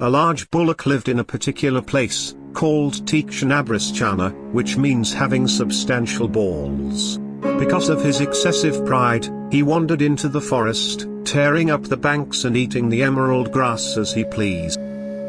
A large bullock lived in a particular place, called Tikshanabrischana, which means having substantial balls. Because of his excessive pride, he wandered into the forest, tearing up the banks and eating the emerald grass as he pleased.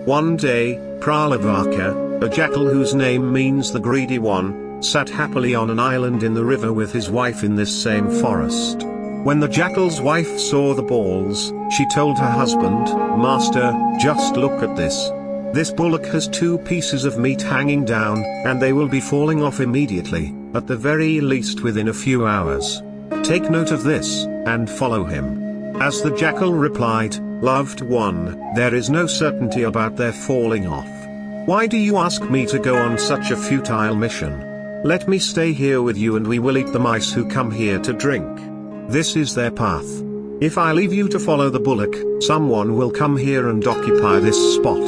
One day, Pralavaka, a jackal whose name means the greedy one, sat happily on an island in the river with his wife in this same forest. When the jackal's wife saw the balls, she told her husband, Master, just look at this. This bullock has two pieces of meat hanging down, and they will be falling off immediately, at the very least within a few hours. Take note of this, and follow him. As the jackal replied, Loved one, there is no certainty about their falling off. Why do you ask me to go on such a futile mission? Let me stay here with you and we will eat the mice who come here to drink. This is their path. If I leave you to follow the bullock, someone will come here and occupy this spot.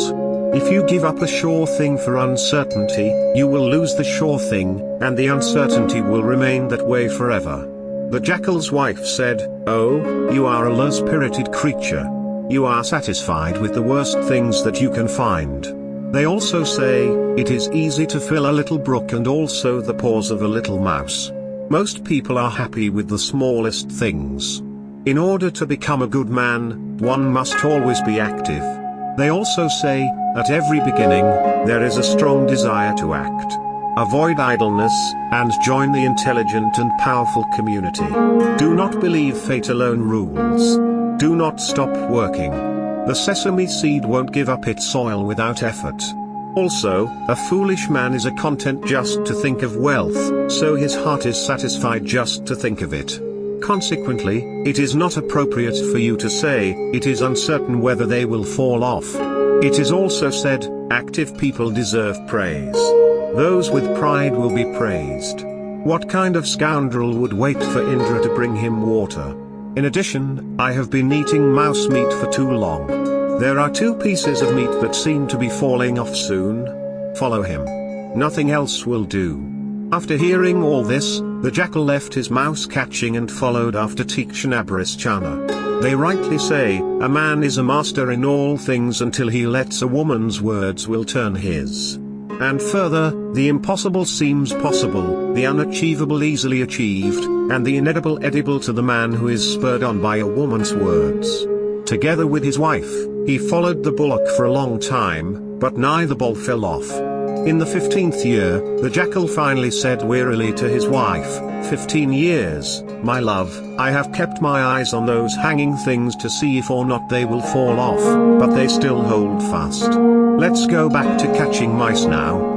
If you give up a sure thing for uncertainty, you will lose the sure thing, and the uncertainty will remain that way forever. The jackal's wife said, Oh, you are a low-spirited creature. You are satisfied with the worst things that you can find. They also say, it is easy to fill a little brook and also the paws of a little mouse. Most people are happy with the smallest things. In order to become a good man, one must always be active. They also say, at every beginning, there is a strong desire to act. Avoid idleness, and join the intelligent and powerful community. Do not believe fate alone rules. Do not stop working. The sesame seed won't give up its soil without effort. Also, a foolish man is a content just to think of wealth, so his heart is satisfied just to think of it. Consequently, it is not appropriate for you to say, it is uncertain whether they will fall off. It is also said, active people deserve praise. Those with pride will be praised. What kind of scoundrel would wait for Indra to bring him water? In addition, I have been eating mouse meat for too long. There are two pieces of meat that seem to be falling off soon. Follow him. Nothing else will do. After hearing all this, the jackal left his mouse catching and followed after Tikshanabrischana. They rightly say, a man is a master in all things until he lets a woman's words will turn his. And further, the impossible seems possible, the unachievable easily achieved, and the inedible edible to the man who is spurred on by a woman's words. Together with his wife, he followed the bullock for a long time, but neither bull fell off. In the fifteenth year, the jackal finally said wearily to his wife, Fifteen years, my love, I have kept my eyes on those hanging things to see if or not they will fall off, but they still hold fast. Let's go back to catching mice now.